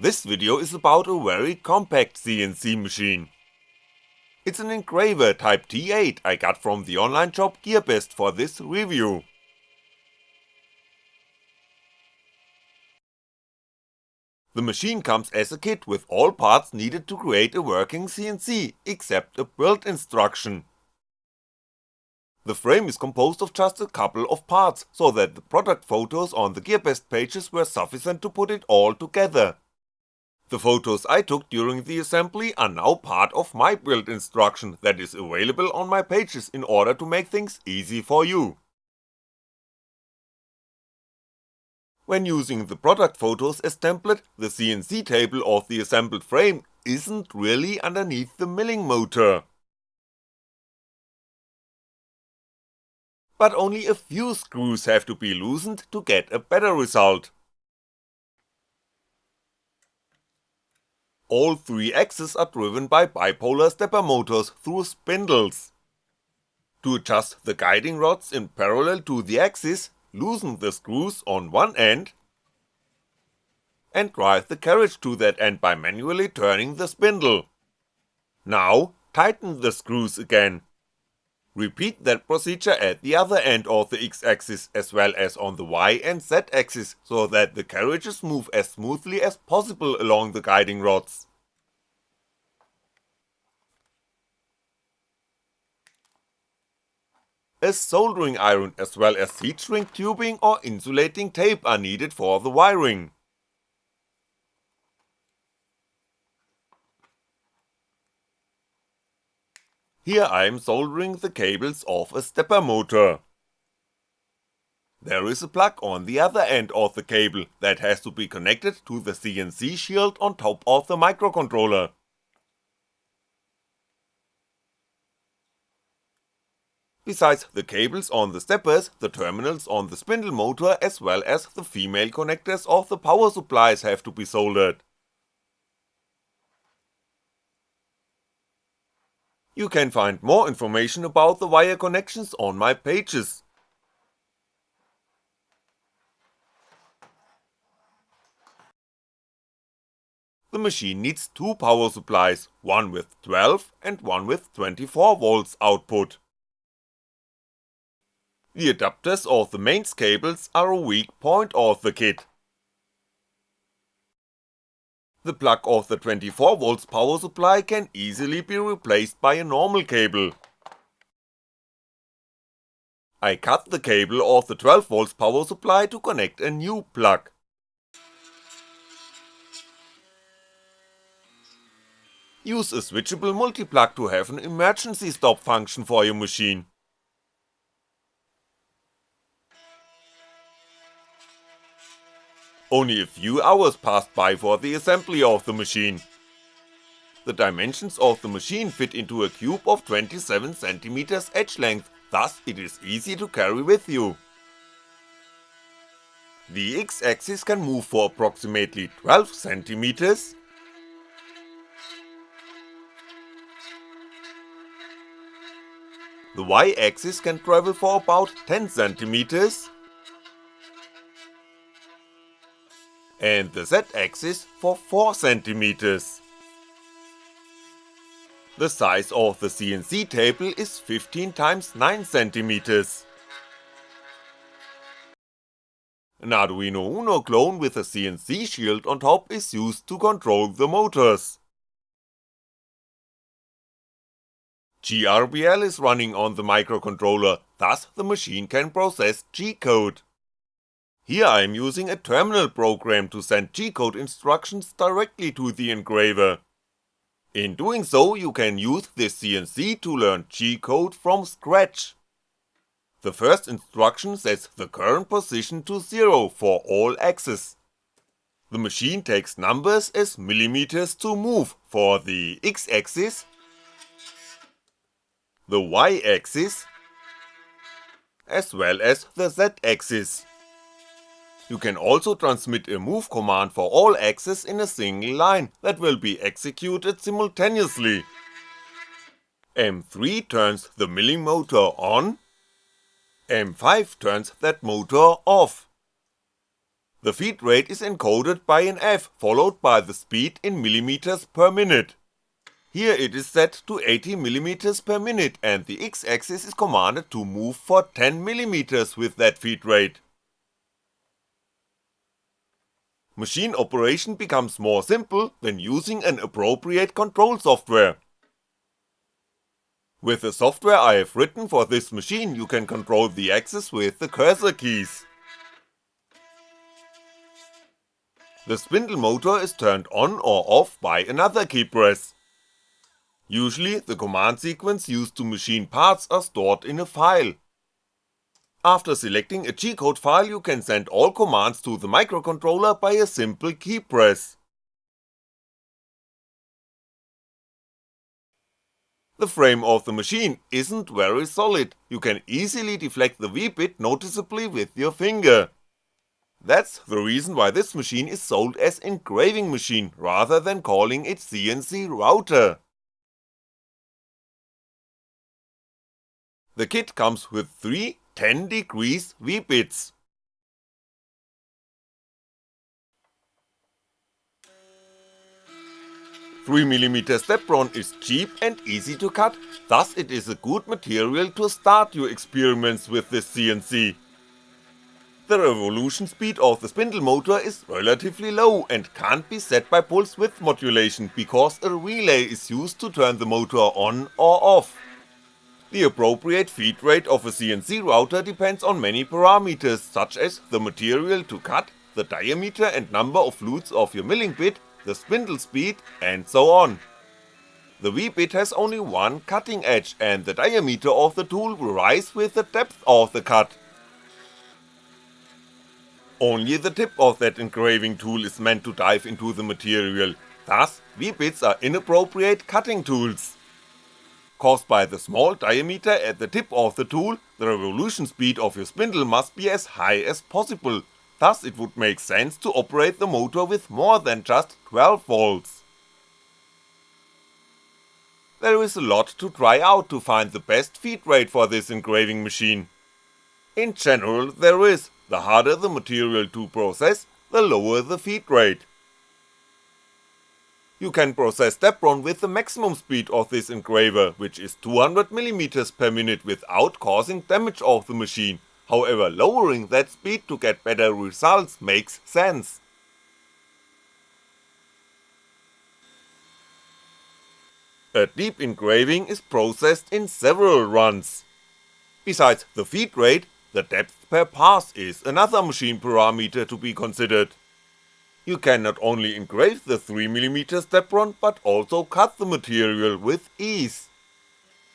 This video is about a very compact CNC machine. It's an engraver type T8 I got from the online shop GearBest for this review. The machine comes as a kit with all parts needed to create a working CNC, except a build instruction. The frame is composed of just a couple of parts, so that the product photos on the GearBest pages were sufficient to put it all together. The photos I took during the assembly are now part of my build instruction that is available on my pages in order to make things easy for you. When using the product photos as template, the CNC table of the assembled frame isn't really underneath the milling motor. But only a few screws have to be loosened to get a better result. All three axes are driven by bipolar stepper motors through spindles. To adjust the guiding rods in parallel to the axis, loosen the screws on one end, and drive the carriage to that end by manually turning the spindle. Now, tighten the screws again. Repeat that procedure at the other end of the x-axis as well as on the y and z axis so that the carriages move as smoothly as possible along the guiding rods. A soldering iron as well as heat shrink tubing or insulating tape are needed for the wiring. Here I'm soldering the cables of a stepper motor. There is a plug on the other end of the cable that has to be connected to the CNC shield on top of the microcontroller. Besides the cables on the steppers, the terminals on the spindle motor as well as the female connectors of the power supplies have to be soldered. You can find more information about the wire connections on my pages. The machine needs two power supplies, one with 12 and one with 24V output. The adapters of the mains cables are a weak point of the kit. The plug of the 24V power supply can easily be replaced by a normal cable. I cut the cable of the 12V power supply to connect a new plug. Use a switchable multi-plug to have an emergency stop function for your machine. Only a few hours passed by for the assembly of the machine. The dimensions of the machine fit into a cube of 27cm edge length, thus it is easy to carry with you. The x-axis can move for approximately 12cm, the y-axis can travel for about 10cm, and the z-axis for 4cm. The size of the CNC table is 15 x 9cm. An Arduino Uno clone with a CNC shield on top is used to control the motors. GRBL is running on the microcontroller, thus the machine can process G-code. Here I'm using a terminal program to send G-code instructions directly to the engraver. In doing so, you can use this CNC to learn G-code from scratch. The first instruction sets the current position to 0 for all axes. The machine takes numbers as millimeters to move for the x-axis, the y-axis, as well as the z-axis. You can also transmit a move command for all axes in a single line that will be executed simultaneously. M3 turns the milling motor on, M5 turns that motor off. The feed rate is encoded by an F followed by the speed in millimeters per minute. Here it is set to 80mm per minute and the x-axis is commanded to move for 10mm with that feed rate. Machine operation becomes more simple when using an appropriate control software. With the software I have written for this machine you can control the axis with the cursor keys. The spindle motor is turned on or off by another key press. Usually the command sequence used to machine parts are stored in a file. After selecting a G-code file you can send all commands to the microcontroller by a simple key press. The frame of the machine isn't very solid, you can easily deflect the V-bit noticeably with your finger. That's the reason why this machine is sold as engraving machine rather than calling it CNC router. The kit comes with three 10 degrees V-bits. Three mm Depron is cheap and easy to cut, thus it is a good material to start your experiments with this CNC. The revolution speed of the spindle motor is relatively low and can't be set by pulse width modulation because a relay is used to turn the motor on or off. The appropriate feed rate of a CNC router depends on many parameters such as the material to cut, the diameter and number of flutes of your milling bit, the spindle speed, and so on. The V-bit has only one cutting edge and the diameter of the tool will rise with the depth of the cut. Only the tip of that engraving tool is meant to dive into the material, thus V-bits are inappropriate cutting tools caused by the small diameter at the tip of the tool, the revolution speed of your spindle must be as high as possible, thus it would make sense to operate the motor with more than just 12V. There is a lot to try out to find the best feed rate for this engraving machine. In general there is, the harder the material to process, the lower the feed rate. You can process Depron with the maximum speed of this engraver, which is 200mm per minute without causing damage of the machine, however lowering that speed to get better results makes sense. A deep engraving is processed in several runs. Besides the feed rate, the depth per pass is another machine parameter to be considered. You can not only engrave the 3mm Depron but also cut the material with ease.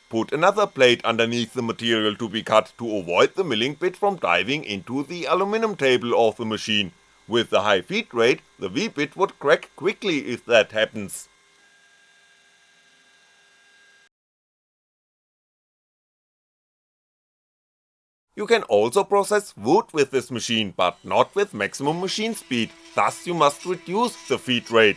Put another plate underneath the material to be cut to avoid the milling bit from diving into the aluminum table of the machine, with the high feed rate the V-bit would crack quickly if that happens. You can also process wood with this machine, but not with maximum machine speed, thus you must reduce the feed rate.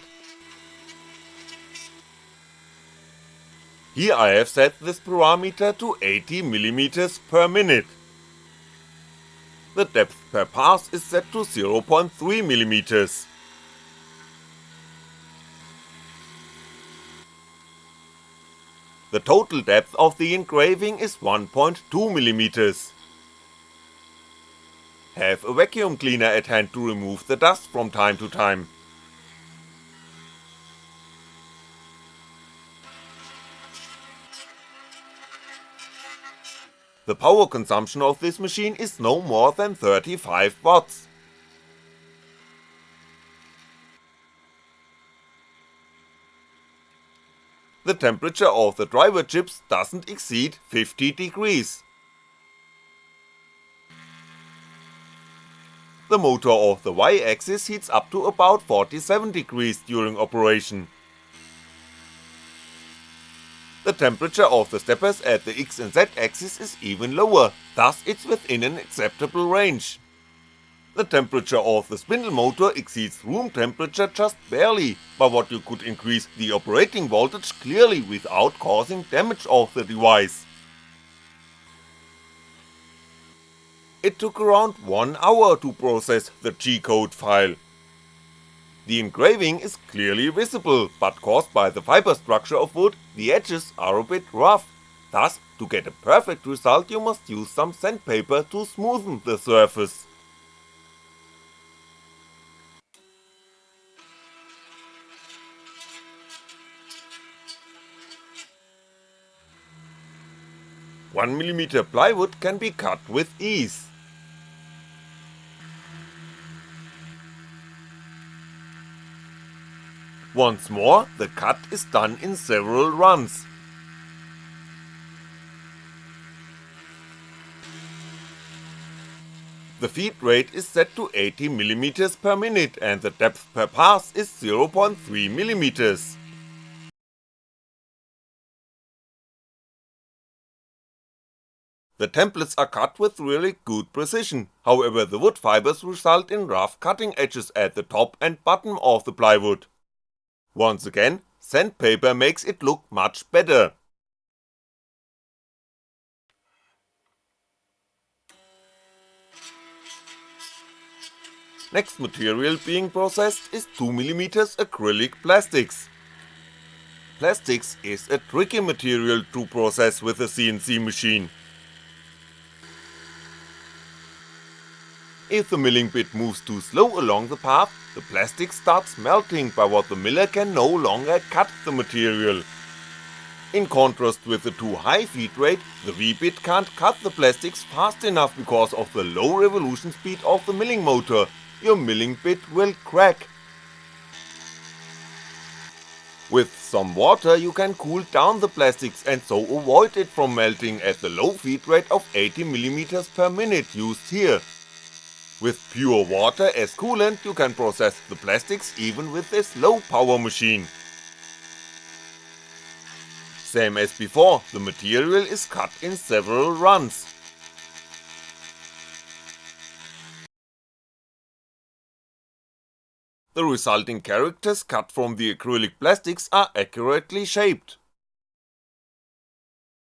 Here I have set this parameter to 80mm per minute. The depth per pass is set to 0.3mm. The total depth of the engraving is 1.2mm. Have a vacuum cleaner at hand to remove the dust from time to time. The power consumption of this machine is no more than 35 watts. The temperature of the driver chips doesn't exceed 50 degrees. The motor of the Y-axis heats up to about 47 degrees during operation. The temperature of the steppers at the X and Z axis is even lower, thus it's within an acceptable range. The temperature of the spindle motor exceeds room temperature just barely, but what you could increase the operating voltage clearly without causing damage of the device. It took around 1 hour to process the G-code file. The engraving is clearly visible, but caused by the fiber structure of wood, the edges are a bit rough, thus to get a perfect result you must use some sandpaper to smoothen the surface. One mm plywood can be cut with ease. Once more, the cut is done in several runs. The feed rate is set to 80mm per minute and the depth per pass is 0.3mm. The templates are cut with really good precision, however the wood fibers result in rough cutting edges at the top and bottom of the plywood. Once again, sandpaper makes it look much better. Next material being processed is 2mm acrylic plastics. Plastics is a tricky material to process with a CNC machine. If the milling bit moves too slow along the path, the plastic starts melting by what the miller can no longer cut the material. In contrast with the too high feed rate, the V-bit can't cut the plastics fast enough because of the low revolution speed of the milling motor, your milling bit will crack. With some water you can cool down the plastics and so avoid it from melting at the low feed rate of 80mm per minute used here. With pure water as coolant you can process the plastics even with this low power machine. Same as before, the material is cut in several runs. The resulting characters cut from the acrylic plastics are accurately shaped.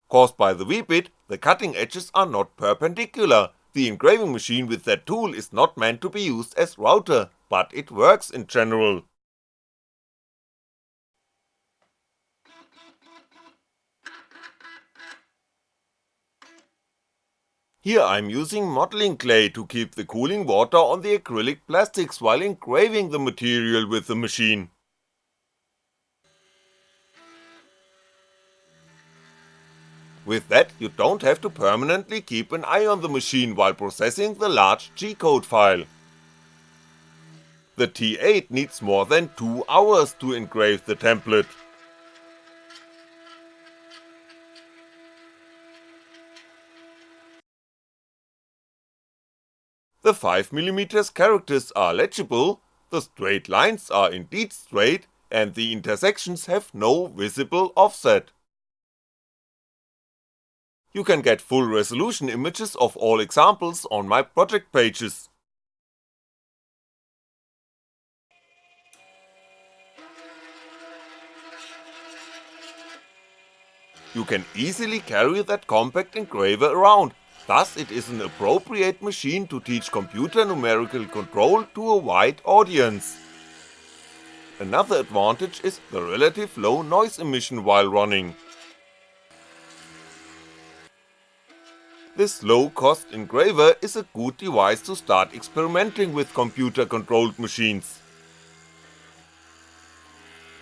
Caused by the V-bit, the cutting edges are not perpendicular, the engraving machine with that tool is not meant to be used as router, but it works in general. Here I'm using modeling clay to keep the cooling water on the acrylic plastics while engraving the material with the machine. With that you don't have to permanently keep an eye on the machine while processing the large G-code file. The T8 needs more than 2 hours to engrave the template. The 5mm characters are legible, the straight lines are indeed straight, and the intersections have no visible offset. You can get full resolution images of all examples on my project pages. You can easily carry that compact engraver around, thus it is an appropriate machine to teach computer numerical control to a wide audience. Another advantage is the relative low noise emission while running. This low-cost engraver is a good device to start experimenting with computer-controlled machines.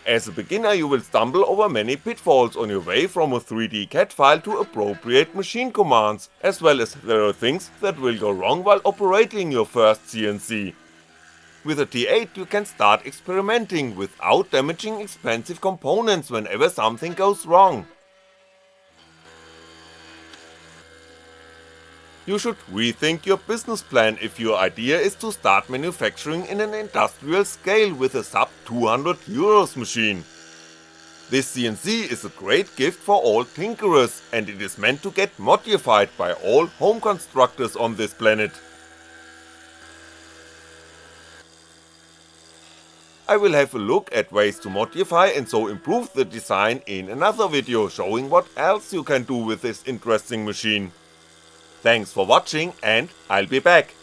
As a beginner you will stumble over many pitfalls on your way from a 3D CAD file to appropriate machine commands, as well as there are things that will go wrong while operating your first CNC. With a T8 you can start experimenting without damaging expensive components whenever something goes wrong. You should rethink your business plan if your idea is to start manufacturing in an industrial scale with a sub 200 euros machine. This CNC is a great gift for all tinkerers and it is meant to get modified by all home constructors on this planet. I will have a look at ways to modify and so improve the design in another video showing what else you can do with this interesting machine. Thanks for watching and I'll be back.